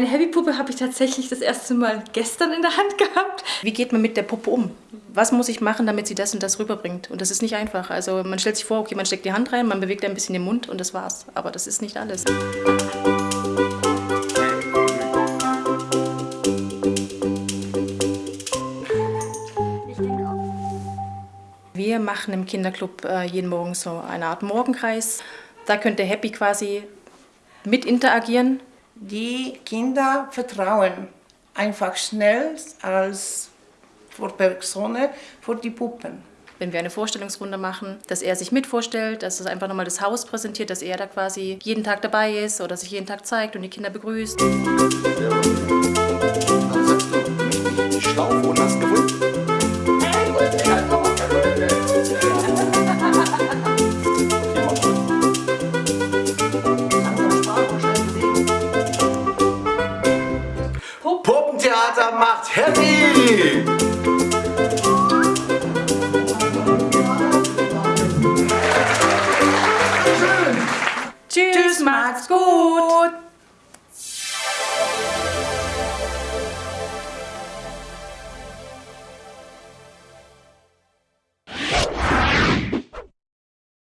Eine Heavy-Puppe habe ich tatsächlich das erste Mal gestern in der Hand gehabt. Wie geht man mit der Puppe um? Was muss ich machen, damit sie das und das rüberbringt? Und das ist nicht einfach. Also man stellt sich vor, okay, man steckt die Hand rein, man bewegt ein bisschen den Mund und das war's. Aber das ist nicht alles. Wir machen im Kinderclub äh, jeden Morgen so eine Art Morgenkreis. Da könnte Happy quasi mit interagieren. Die Kinder vertrauen einfach schnell als vor Personen, vor die Puppen. Wenn wir eine Vorstellungsrunde machen, dass er sich mit vorstellt, dass es einfach nochmal das Haus präsentiert, dass er da quasi jeden Tag dabei ist oder sich jeden Tag zeigt und die Kinder begrüßt. Dann macht happy! Tschüss, macht's gut!